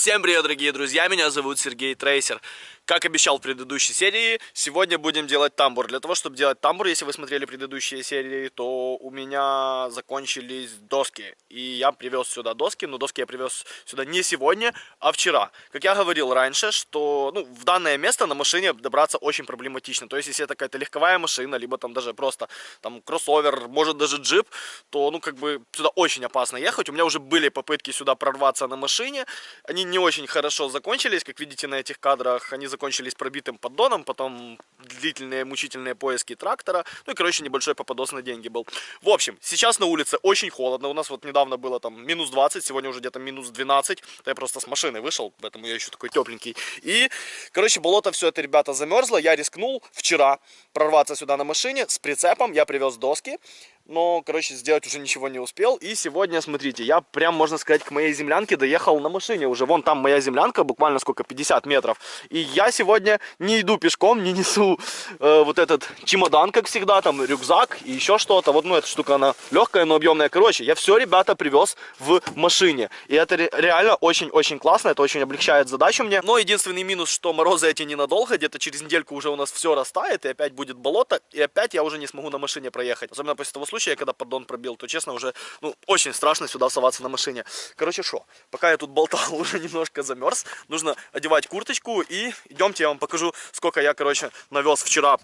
Всем привет, дорогие друзья, меня зовут Сергей Трейсер. Как обещал в предыдущей серии, сегодня будем делать тамбур. Для того, чтобы делать тамбур, если вы смотрели предыдущие серии, то у меня закончились доски. И я привез сюда доски, но доски я привез сюда не сегодня, а вчера. Как я говорил раньше, что ну, в данное место на машине добраться очень проблематично. То есть, если это какая-то легковая машина, либо там даже просто там кроссовер, может даже джип, то ну как бы сюда очень опасно ехать. У меня уже были попытки сюда прорваться на машине. Они не очень хорошо закончились, как видите на этих кадрах. Они закончились пробитым поддоном, потом длительные мучительные поиски трактора. Ну и, короче, небольшой попадос на деньги был. В общем, сейчас на улице очень холодно. У нас вот недавно было там минус 20, сегодня уже где-то минус 12. Я просто с машины вышел, поэтому я еще такой тепленький. И, короче, болото все это, ребята, замерзло. Я рискнул вчера прорваться сюда на машине с прицепом. Я привез доски но, короче, сделать уже ничего не успел. И сегодня, смотрите, я прям, можно сказать, к моей землянке доехал на машине уже. Вон там моя землянка, буквально сколько, 50 метров. И я сегодня не иду пешком, не несу э, вот этот чемодан, как всегда, там рюкзак и еще что-то. Вот, ну, эта штука, она легкая, но объемная. Короче, я все, ребята, привез в машине. И это реально очень-очень классно, это очень облегчает задачу мне. Но единственный минус, что морозы эти ненадолго, где-то через недельку уже у нас все растает, и опять будет болото, и опять я уже не смогу на машине проехать. Особенно после того случая, когда поддон пробил, то, честно, уже, ну, очень страшно сюда соваться на машине. Короче, что, пока я тут болтал, уже немножко замерз, нужно одевать курточку и идемте, я вам покажу, сколько я, короче, навез вчера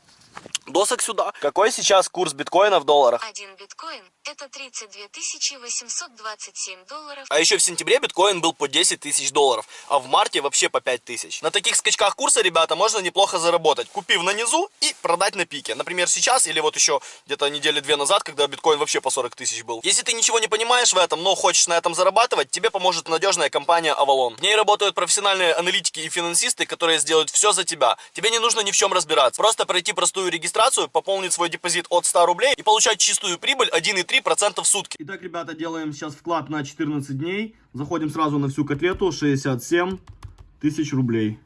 досок сюда. Какой сейчас курс биткоина в долларах? Один биткоин это 32 827 долларов. А еще в сентябре биткоин был по 10 тысяч долларов, а в марте вообще по 5 тысяч. На таких скачках курса, ребята, можно неплохо заработать, купив на низу и продать на пике. Например, сейчас или вот еще где-то недели две назад, когда биткоин вообще по 40 тысяч был. Если ты ничего не понимаешь в этом, но хочешь на этом зарабатывать, тебе поможет надежная компания Avalon. В ней работают профессиональные аналитики и финансисты, которые сделают все за тебя. Тебе не нужно ни в чем разбираться. Просто пройти простую регистрацию, пополнить свой депозит от 100 рублей и получать чистую прибыль 1,3% в сутки. Итак, ребята, делаем сейчас вклад на 14 дней. Заходим сразу на всю котлету. 67 тысяч рублей.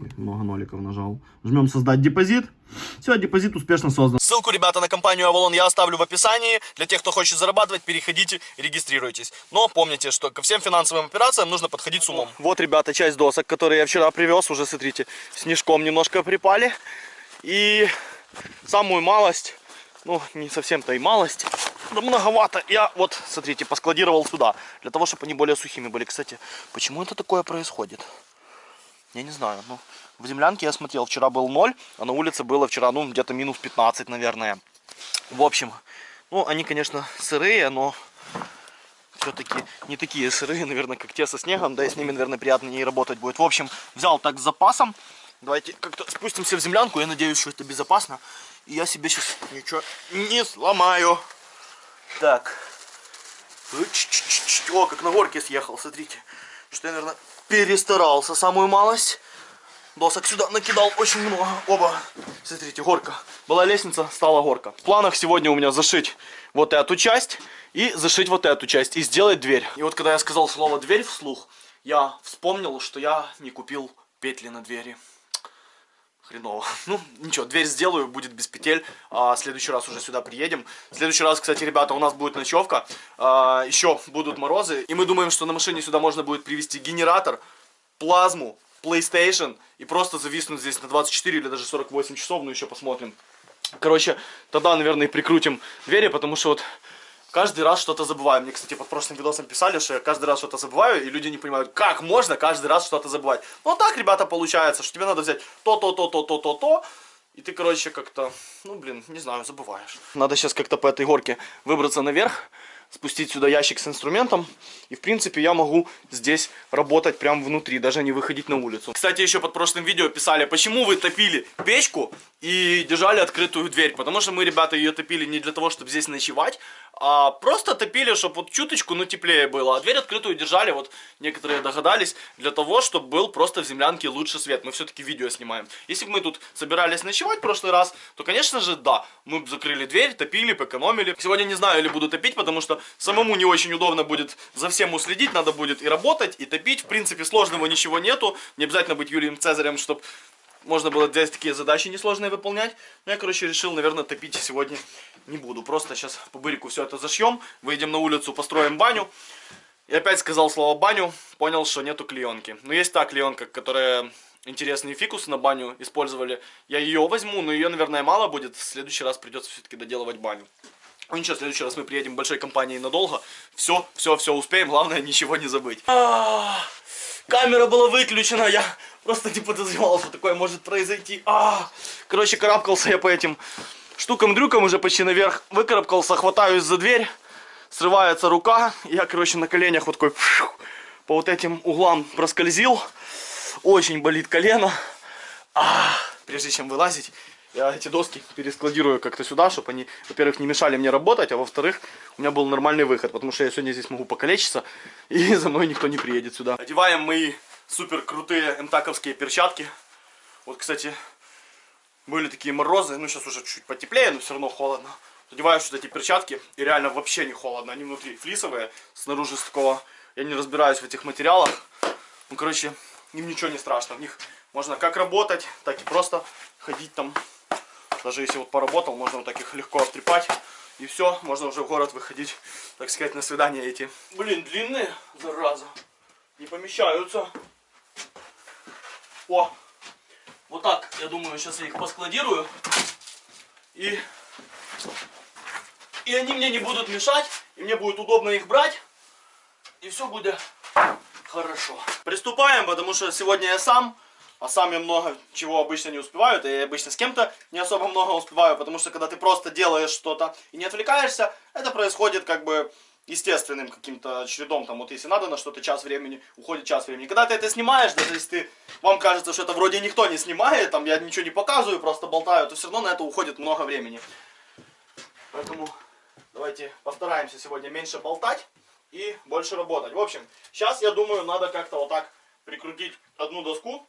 Ой, много ноликов нажал. Жмем создать депозит. Все, депозит успешно создан. Ссылку, ребята, на компанию Avalon я оставлю в описании. Для тех, кто хочет зарабатывать, переходите, регистрируйтесь. Но помните, что ко всем финансовым операциям нужно подходить с умом. Вот, ребята, часть досок, которые я вчера привез. Уже, смотрите, снежком немножко припали. И самую малость, ну, не совсем-то и малость, да многовато. Я вот, смотрите, поскладировал сюда, для того, чтобы они более сухими были. Кстати, почему это такое происходит? Я не знаю, ну, в землянке я смотрел, вчера был 0, а на улице было вчера, ну, где-то минус 15, наверное. В общем, ну, они, конечно, сырые, но все-таки не такие сырые, наверное, как те со снегом, да и с ними, наверное, приятнее работать будет. В общем, взял так с запасом. Давайте как-то спустимся в землянку, я надеюсь, что это безопасно. И я себе сейчас ничего не сломаю. Так. О, как на горке съехал, смотрите. Что я, наверное, перестарался самую малость. Досок сюда накидал очень много. Оба. Смотрите, горка. Была лестница, стала горка. В планах сегодня у меня зашить вот эту часть и зашить вот эту часть и сделать дверь. И вот когда я сказал слово дверь вслух, я вспомнил, что я не купил петли на двери хреново. Ну, ничего, дверь сделаю, будет без петель. А, следующий раз уже сюда приедем. В следующий раз, кстати, ребята, у нас будет ночевка. А, еще будут морозы. И мы думаем, что на машине сюда можно будет привезти генератор, плазму, PlayStation. И просто зависнуть здесь на 24 или даже 48 часов. Ну, еще посмотрим. Короче, тогда, наверное, прикрутим двери, потому что вот каждый раз что-то забываю. Мне, кстати, под прошлым видосом писали, что я каждый раз что-то забываю, и люди не понимают, как можно каждый раз что-то забывать. Ну, так, ребята, получается, что тебе надо взять то, то, то, то, то, то, то, и ты, короче, как-то, ну, блин, не знаю, забываешь. Надо сейчас как-то по этой горке выбраться наверх, спустить сюда ящик с инструментом. И, в принципе, я могу здесь работать прямо внутри, даже не выходить на улицу. Кстати, еще под прошлым видео писали, почему вы топили печку и держали открытую дверь. Потому что мы, ребята, ее топили не для того, чтобы здесь ночевать, а просто топили, чтобы вот чуточку, ну, теплее было. А дверь открытую держали, вот некоторые догадались, для того, чтобы был просто в землянке лучше свет. Мы все-таки видео снимаем. Если бы мы тут собирались ночевать в прошлый раз, то, конечно же, да, мы бы закрыли дверь, топили, сэкономили. Сегодня не знаю, или буду топить, потому что самому не очень удобно будет за всем уследить, надо будет и работать, и топить. В принципе, сложного ничего нету, не обязательно быть Юрием Цезарем, чтобы можно было здесь такие задачи несложные выполнять. Но я, короче, решил, наверное, топить сегодня не буду. Просто сейчас по бырику все это зашьем, выйдем на улицу, построим баню. И опять сказал слово баню, понял, что нету клеенки. Но есть та клеенка, которая интересные фикусы на баню использовали. Я ее возьму, но ее, наверное, мало будет. В следующий раз придется все-таки доделывать баню. Ну ничего, в следующий раз мы приедем большой компанией надолго. Все, все, все успеем, главное ничего не забыть. Камера была выключена, я просто не подозревал, что такое может произойти. А, короче, карабкался я по этим штукам-дрюкам уже почти наверх. Выкарабкался, хватаюсь за дверь, срывается рука. Я, короче, на коленях вот такой по вот этим углам проскользил. Очень болит колено. А, прежде чем вылазить, я эти доски перескладирую как-то сюда, чтобы они, во-первых, не мешали мне работать, а во-вторых, у меня был нормальный выход, потому что я сегодня здесь могу покалечиться, и за мной никто не приедет сюда. Одеваем мои супер крутые эмтаковские перчатки. Вот, кстати, были такие морозы, ну сейчас уже чуть потеплее, но все равно холодно. Одеваю вот эти перчатки, и реально вообще не холодно. Они внутри флисовые, снаружи с такого, я не разбираюсь в этих материалах. Ну, короче, им ничего не страшно. В них можно как работать, так и просто ходить там. Даже если вот поработал, можно вот так их легко обтрепать. И все, можно уже в город выходить, так сказать, на свидание эти. Блин, длинные, зараза. Не помещаются. О, вот так, я думаю, сейчас я их поскладирую. И, и они мне не будут мешать, и мне будет удобно их брать. И все будет хорошо. Приступаем, потому что сегодня я сам, а сам я много чего обычно не успеваю, и обычно с кем-то не особо много успеваю, потому что когда ты просто делаешь что-то и не отвлекаешься, это происходит как бы естественным каким-то чередом, там вот если надо на что-то час времени, уходит час времени. Когда ты это снимаешь, даже если ты, вам кажется, что это вроде никто не снимает, там я ничего не показываю, просто болтаю, то все равно на это уходит много времени. Поэтому давайте постараемся сегодня меньше болтать и больше работать. В общем, сейчас я думаю, надо как-то вот так прикрутить одну доску,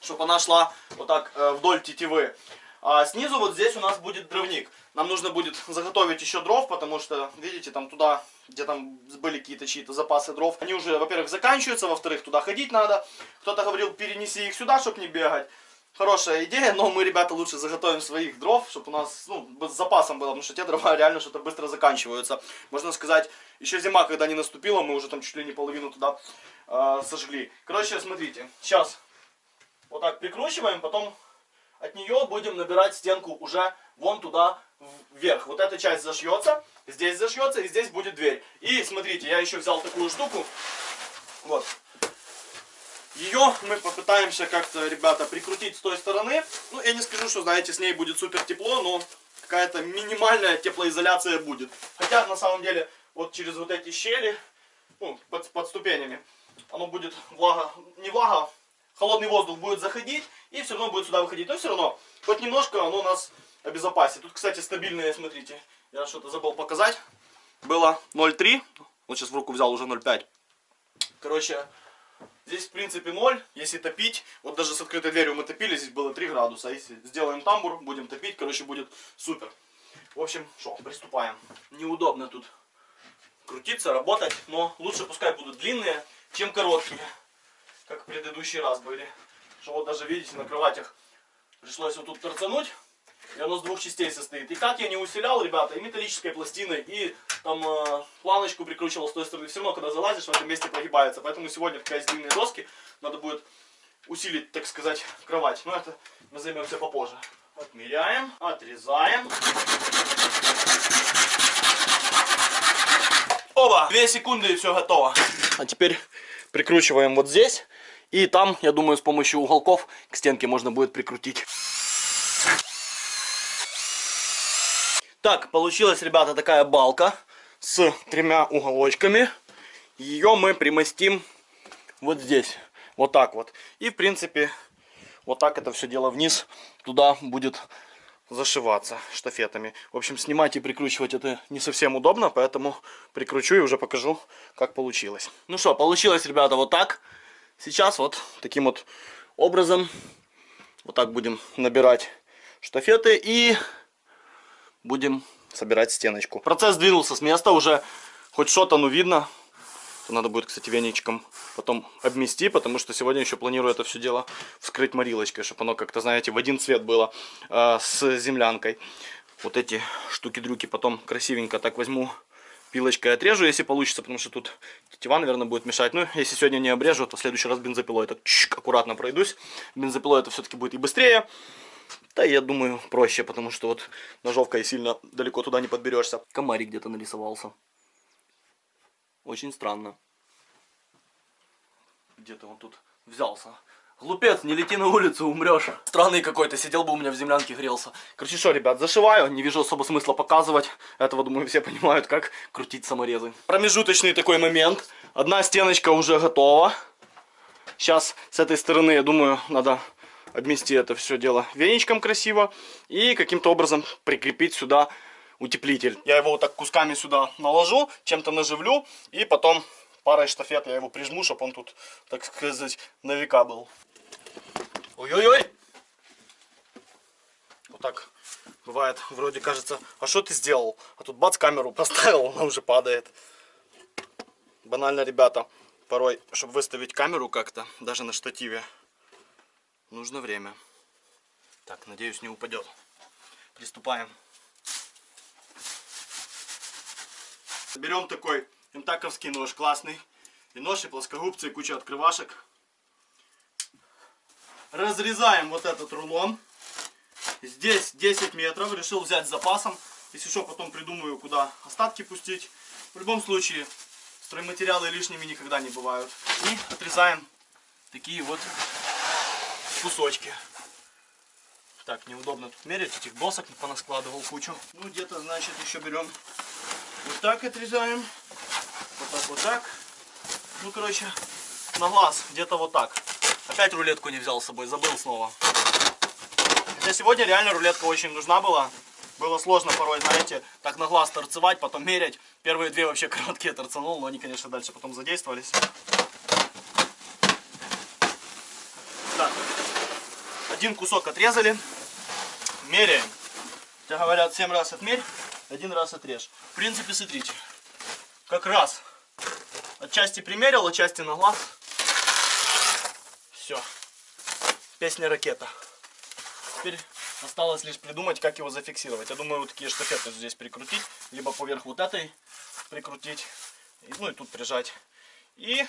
чтобы она шла вот так э, вдоль тетивы. А снизу вот здесь у нас будет дровник. Нам нужно будет заготовить еще дров, потому что, видите, там туда, где там были какие-то чьи-то запасы дров, они уже, во-первых, заканчиваются, во-вторых, туда ходить надо. Кто-то говорил, перенеси их сюда, чтобы не бегать. Хорошая идея, но мы, ребята, лучше заготовим своих дров, чтобы у нас, ну, с запасом было, потому что те дрова реально что-то быстро заканчиваются. Можно сказать, еще зима, когда не наступила, мы уже там чуть ли не половину туда э, сожгли. Короче, смотрите, сейчас вот так прикручиваем, потом от нее будем набирать стенку уже вон туда вверх. Вот эта часть зашьется, здесь зашьется и здесь будет дверь. И смотрите, я еще взял такую штуку. Вот. Ее мы попытаемся как-то, ребята, прикрутить с той стороны. Ну, я не скажу, что, знаете, с ней будет супер тепло, но какая-то минимальная теплоизоляция будет. Хотя, на самом деле, вот через вот эти щели, ну, под, под ступенями, оно будет влага, не влага, холодный воздух будет заходить и все равно будет сюда выходить. Но все равно, хоть немножко оно нас обезопасит. Тут, кстати, стабильные, смотрите, я что-то забыл показать. Было 0,3, вот сейчас в руку взял уже 0,5. Короче, здесь в принципе 0, если топить, вот даже с открытой дверью мы топили, здесь было 3 градуса. Если сделаем тамбур, будем топить, короче, будет супер. В общем, что, приступаем. Неудобно тут крутиться, работать, но лучше пускай будут длинные, чем короткие как в предыдущий раз были. Что вот даже видите, на кроватях пришлось вот тут торцануть. И оно с двух частей состоит. И как я не усилял, ребята, и металлической пластиной, и там э, планочку прикручивал с той стороны. Все равно, когда залазишь, в этом месте прогибается. Поэтому сегодня, пока есть длинные доски, надо будет усилить, так сказать, кровать. Но это мы займемся попозже. Отмеряем, отрезаем. Оба! Две секунды и все готово. А теперь прикручиваем вот здесь. И там, я думаю, с помощью уголков к стенке можно будет прикрутить. Так, получилась, ребята, такая балка с тремя уголочками. Ее мы примостим вот здесь. Вот так вот. И, в принципе, вот так это все дело вниз. Туда будет зашиваться штафетами. В общем, снимать и прикручивать это не совсем удобно, поэтому прикручу и уже покажу, как получилось. Ну что, получилось, ребята, вот так. Сейчас вот таким вот образом вот так будем набирать штафеты и будем собирать стеночку. Процесс двинулся с места, уже хоть что-то, ну, видно. Надо будет, кстати, веничком потом обмести, потому что сегодня еще планирую это все дело вскрыть морилочкой, чтобы оно как-то, знаете, в один цвет было э, с землянкой. Вот эти штуки-дрюки потом красивенько так возьму, пилочкой отрежу, если получится, потому что тут тетива, наверное, будет мешать. Ну, если сегодня не обрежу, то в следующий раз бензопилой так чик, аккуратно пройдусь. Бензопилой это все-таки будет и быстрее. Да, я думаю, проще, потому что вот ножовкой сильно далеко туда не подберешься. Комарик где-то нарисовался. Очень странно. Где-то он тут взялся. Глупец, не лети на улицу, умрешь. Странный какой-то, сидел бы у меня в землянке грелся. Короче, что, ребят, зашиваю, не вижу особо смысла показывать. Этого, думаю, все понимают, как крутить саморезы. Промежуточный такой момент. Одна стеночка уже готова. Сейчас с этой стороны, я думаю, надо обмести это все дело веничком красиво. И каким-то образом прикрепить сюда утеплитель. Я его вот так кусками сюда наложу, чем-то наживлю. И потом парой штафет я его прижму, чтобы он тут, так сказать, на века был. Ой-ой-ой! Вот так бывает, вроде кажется, а что ты сделал? А тут бац, камеру поставил, она уже падает. Банально, ребята, порой, чтобы выставить камеру как-то, даже на штативе, нужно время. Так, надеюсь, не упадет. Приступаем. Берем такой имтаковский нож, классный. И нож, и плоскогубцы, и куча открывашек. Разрезаем вот этот рулон. Здесь 10 метров. Решил взять с запасом. Если что, потом придумаю, куда остатки пустить. В любом случае, стройматериалы лишними никогда не бывают. И отрезаем такие вот кусочки. Так, неудобно тут мерить, этих досок понаскладывал кучу. Ну, где-то, значит, еще берем так отрезаем. Вот так, вот так. Ну, короче, на глаз где-то вот так. Опять рулетку не взял с собой, забыл снова. Хотя сегодня реально рулетка очень нужна была. Было сложно порой, знаете, так на глаз торцевать, потом мерять. Первые две вообще короткие торцанул, но они, конечно, дальше потом задействовались. Так, один кусок отрезали. Меряем. Хотя говорят, 7 раз отмерь, один раз отрежь. В принципе, смотрите, как раз Отчасти примерил, отчасти на глаз. Все. Песня ракета. Теперь осталось лишь придумать, как его зафиксировать. Я думаю, вот такие штафеты здесь прикрутить, либо поверх вот этой прикрутить, ну и тут прижать. И,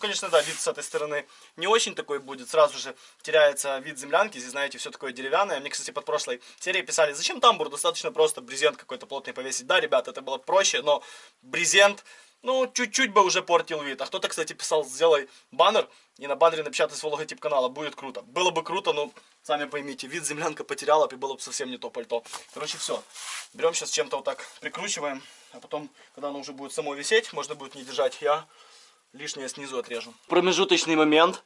конечно, да, вид с этой стороны не очень такой будет. Сразу же теряется вид землянки. Здесь, знаете, все такое деревянное. Мне, кстати, под прошлой серией писали, зачем тамбур? Достаточно просто брезент какой-то плотный повесить. Да, ребят, это было проще, но брезент ну, чуть-чуть бы уже портил вид. А кто-то, кстати, писал, сделай баннер и на баннере напечатай свой логотип канала. Будет круто. Было бы круто, но сами поймите, вид землянка потеряла, и было бы совсем не то пальто. Короче, все. Берем сейчас чем-то вот так прикручиваем, а потом, когда оно уже будет само висеть, можно будет не держать, я лишнее снизу отрежу. Промежуточный момент.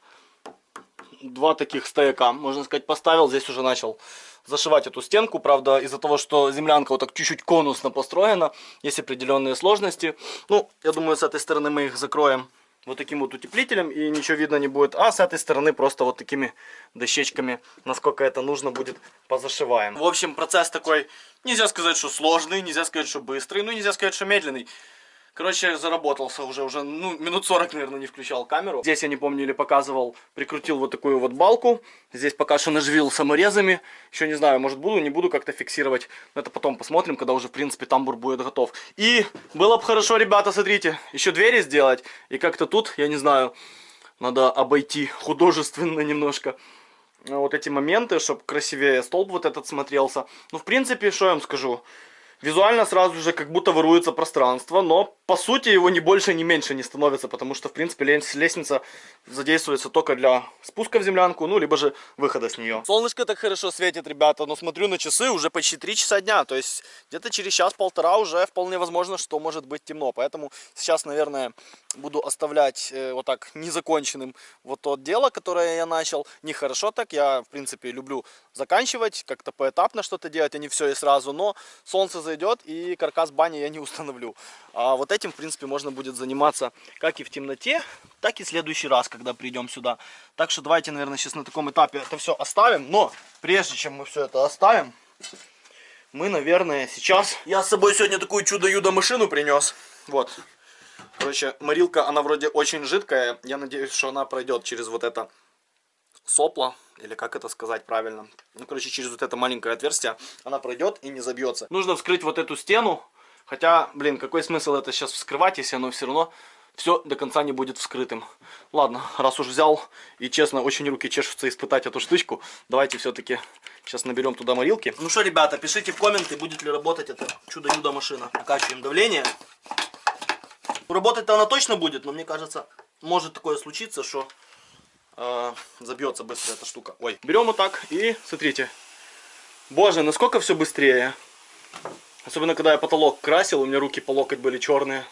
Два таких стояка, можно сказать, поставил, здесь уже начал зашивать эту стенку. Правда, из-за того, что землянка вот так чуть-чуть конусно построена, есть определенные сложности. Ну, я думаю, с этой стороны мы их закроем вот таким вот утеплителем, и ничего видно не будет. А с этой стороны просто вот такими дощечками, насколько это нужно будет, позашиваем. В общем, процесс такой, нельзя сказать, что сложный, нельзя сказать, что быстрый, ну, нельзя сказать, что медленный. Короче, заработался уже, уже, ну, минут 40, наверное, не включал камеру. Здесь, я не помню, или показывал, прикрутил вот такую вот балку. Здесь пока что наживил саморезами. Еще не знаю, может буду, не буду как-то фиксировать. Но это потом посмотрим, когда уже, в принципе, тамбур будет готов. И было бы хорошо, ребята, смотрите, еще двери сделать. И как-то тут, я не знаю, надо обойти художественно немножко вот эти моменты, чтобы красивее столб вот этот смотрелся. Ну, в принципе, что я вам скажу. Визуально сразу же как будто воруется пространство, но по сути его ни больше, ни меньше не становится, потому что в принципе лестница задействуется только для спуска в землянку, ну либо же выхода с нее. Солнышко так хорошо светит, ребята, но смотрю на часы, уже почти 3 часа дня, то есть где-то через час-полтора уже вполне возможно, что может быть темно, поэтому сейчас, наверное, буду оставлять э, вот так незаконченным вот то дело, которое я начал. Нехорошо так, я в принципе люблю заканчивать, как-то поэтапно что-то делать, а не все и сразу, но солнце зайдет и каркас бани я не установлю. А вот этим, в принципе, можно будет заниматься как и в темноте, так и в следующий раз, когда придем сюда. Так что давайте, наверное, сейчас на таком этапе это все оставим. Но прежде чем мы все это оставим, мы, наверное, сейчас... Я с собой сегодня такую чудо-юдо машину принес. Вот. Короче, морилка, она вроде очень жидкая. Я надеюсь, что она пройдет через вот это сопло. Или как это сказать правильно. Ну, короче, через вот это маленькое отверстие она пройдет и не забьется. Нужно вскрыть вот эту стену Хотя, блин, какой смысл это сейчас вскрывать, если оно все равно все до конца не будет вскрытым. Ладно, раз уж взял, и честно, очень руки чешутся испытать эту штучку, давайте все-таки сейчас наберем туда морилки. Ну что, ребята, пишите в комменты, будет ли работать эта чудо-юдо машина. Накачиваем давление. Работать-то она точно будет, но мне кажется, может такое случиться, что э, забьется быстро эта штука. Ой, берем вот так и смотрите. Боже, насколько все быстрее. Особенно, когда я потолок красил, у меня руки по локоть были черные.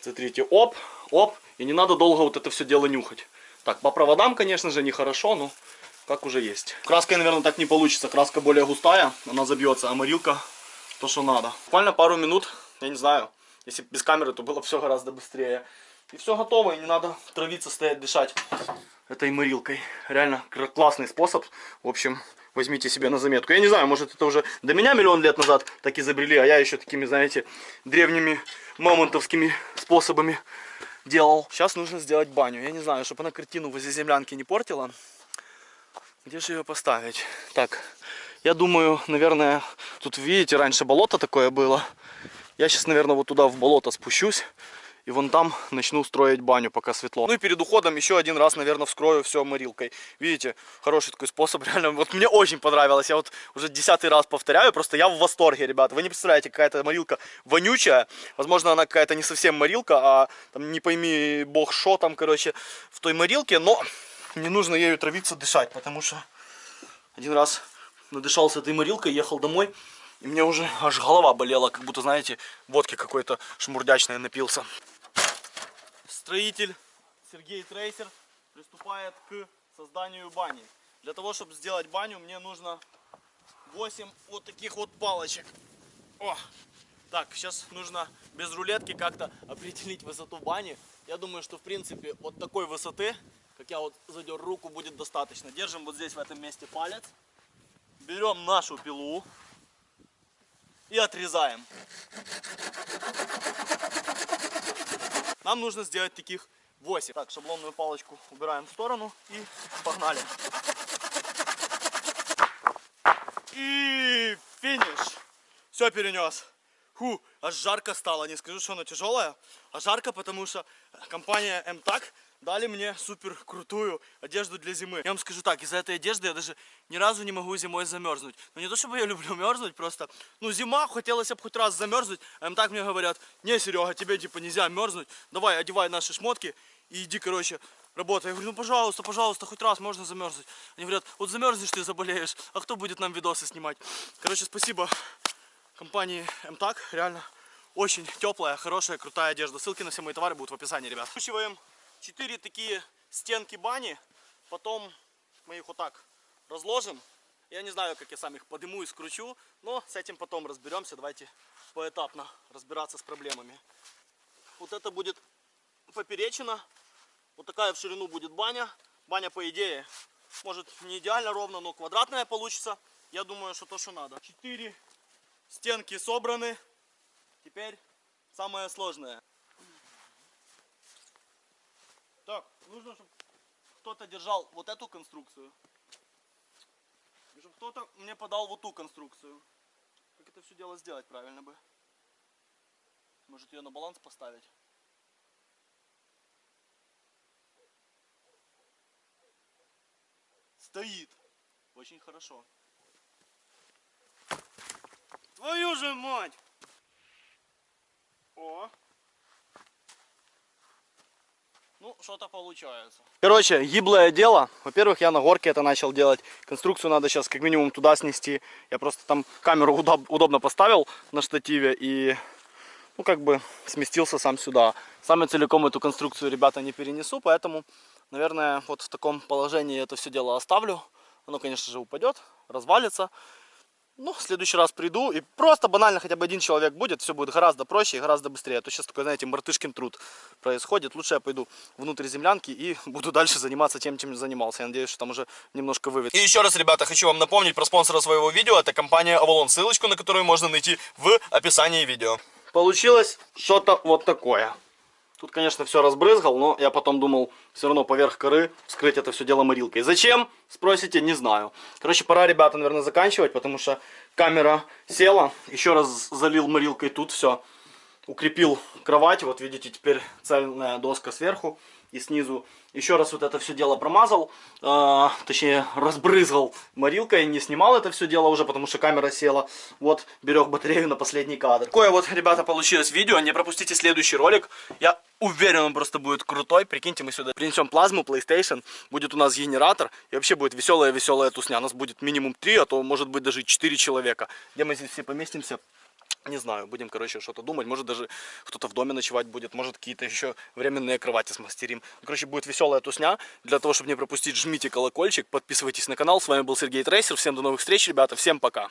Смотрите, оп, оп. И не надо долго вот это все дело нюхать. Так, по проводам, конечно же, нехорошо, но как уже есть. Краской, наверное, так не получится. Краска более густая, она забьется, а морилка то, что надо. Буквально пару минут, я не знаю, если без камеры, то было все гораздо быстрее. И все готово, и не надо травиться, стоять, дышать этой морилкой. Реально классный способ. В общем, возьмите себе на заметку. Я не знаю, может это уже до меня миллион лет назад так изобрели, а я еще такими, знаете, древними мамонтовскими способами делал. Сейчас нужно сделать баню. Я не знаю, чтобы она картину возле землянки не портила. Где же ее поставить? Так, я думаю, наверное, тут видите, раньше болото такое было. Я сейчас, наверное, вот туда в болото спущусь. И вон там начну строить баню, пока светло. Ну и перед уходом еще один раз, наверное, вскрою все морилкой. Видите, хороший такой способ, реально. Вот мне очень понравилось. Я вот уже десятый раз повторяю, просто я в восторге, ребята. Вы не представляете, какая-то морилка вонючая. Возможно, она какая-то не совсем морилка, а там не пойми бог шо там, короче, в той морилке. Но не нужно ею травиться, дышать, потому что один раз надышался этой морилкой, ехал домой. И мне уже аж голова болела, как будто, знаете, водки какой-то шмурдячной напился строитель Сергей Трейсер приступает к созданию бани. Для того, чтобы сделать баню, мне нужно 8 вот таких вот палочек. О! Так, сейчас нужно без рулетки как-то определить высоту бани. Я думаю, что в принципе от такой высоты, как я вот задер руку, будет достаточно. Держим вот здесь в этом месте палец. Берем нашу пилу и отрезаем. Нам нужно сделать таких 8. Так, шаблонную палочку убираем в сторону и погнали. И финиш. Все перенес. Фу, аж жарко стало. Не скажу, что она тяжелая, а жарко, потому что компания МТАК дали мне супер крутую одежду для зимы. Я вам скажу так, из-за этой одежды я даже ни разу не могу зимой замерзнуть. Но не то, чтобы я люблю мерзнуть, просто, ну, зима, хотелось бы хоть раз замерзнуть, а им так мне говорят, не, Серега, тебе, типа, нельзя мерзнуть, давай, одевай наши шмотки и иди, короче, работай. Я говорю, ну, пожалуйста, пожалуйста, хоть раз можно замерзнуть. Они говорят, вот замерзнешь ты, заболеешь, а кто будет нам видосы снимать? Короче, спасибо компании МТАК, реально очень теплая, хорошая, крутая одежда. Ссылки на все мои товары будут в описании, ребят. Скручиваем 4 такие стенки бани, потом мы их вот так разложим. Я не знаю, как я сам их подниму и скручу, но с этим потом разберемся. Давайте поэтапно разбираться с проблемами. Вот это будет поперечина, вот такая в ширину будет баня. Баня, по идее, может не идеально ровно, но квадратная получится. Я думаю, что то, что надо. Четыре стенки собраны. Теперь самое сложное. Так, нужно, чтобы кто-то держал вот эту конструкцию. И чтобы кто-то мне подал вот ту конструкцию. Как это все дело сделать правильно бы? Может ее на баланс поставить? Стоит. Очень хорошо. Твою же мать! О! Ну, что-то получается. Короче, гиблое дело. Во-первых, я на горке это начал делать. Конструкцию надо сейчас как минимум туда снести. Я просто там камеру удоб удобно поставил на штативе и, ну, как бы сместился сам сюда. Сам я целиком эту конструкцию, ребята, не перенесу, поэтому, наверное, вот в таком положении это все дело оставлю. Оно, конечно же, упадет, развалится. Ну, в следующий раз приду и просто банально хотя бы один человек будет, все будет гораздо проще и гораздо быстрее. А то сейчас такой, знаете, мартышкин труд происходит. Лучше я пойду внутрь землянки и буду дальше заниматься тем, чем занимался. Я надеюсь, что там уже немножко вывет. И еще раз, ребята, хочу вам напомнить про спонсора своего видео. Это компания Avalon. Ссылочку на которую можно найти в описании видео. Получилось что-то вот такое. Тут, конечно, все разбрызгал, но я потом думал все равно поверх коры вскрыть это все дело морилкой. Зачем? Спросите, не знаю. Короче, пора, ребята, наверное, заканчивать, потому что камера села. Еще раз залил морилкой тут все. Укрепил кровать. Вот видите, теперь цельная доска сверху и снизу. Еще раз вот это все дело промазал, э, точнее разбрызгал морилкой, не снимал это все дело уже, потому что камера села. Вот, берег батарею на последний кадр. Такое вот, ребята, получилось видео, не пропустите следующий ролик. Я уверен, он просто будет крутой. Прикиньте, мы сюда принесем плазму, PlayStation, будет у нас генератор, и вообще будет веселая-веселая тусня. У нас будет минимум 3, а то может быть даже 4 человека. Где мы здесь все поместимся? Не знаю, будем, короче, что-то думать. Может, даже кто-то в доме ночевать будет. Может, какие-то еще временные кровати смастерим. Ну, короче, будет веселая тусня. Для того, чтобы не пропустить, жмите колокольчик, подписывайтесь на канал. С вами был Сергей Трейсер. Всем до новых встреч, ребята. Всем пока.